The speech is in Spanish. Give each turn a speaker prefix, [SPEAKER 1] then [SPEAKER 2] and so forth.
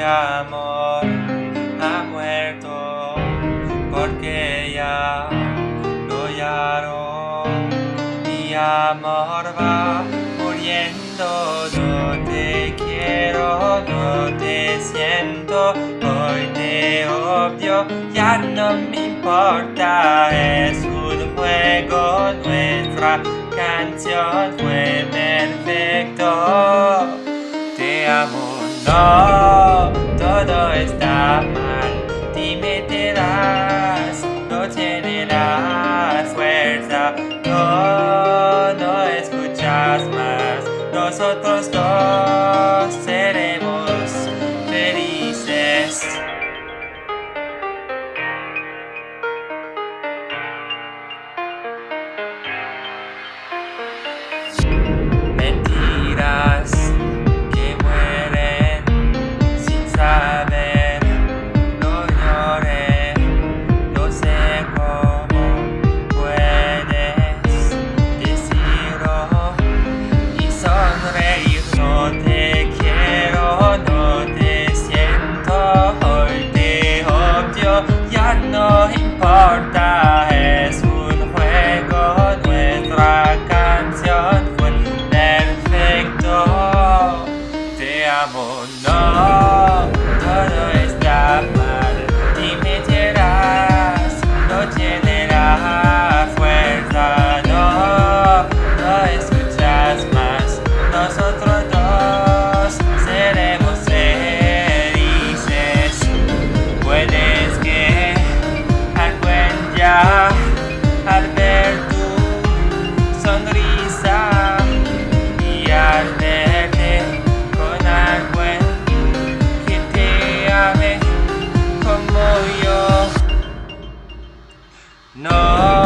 [SPEAKER 1] mi amor ha muerto porque ya no lloro. Mi amor va muriendo, no te quiero, no te siento, hoy te odio, ya no me importa, es un juego, nuestra canción fue perfecto. Te amo, no. No escuchas más, nosotros dos seremos felices. Importa, No.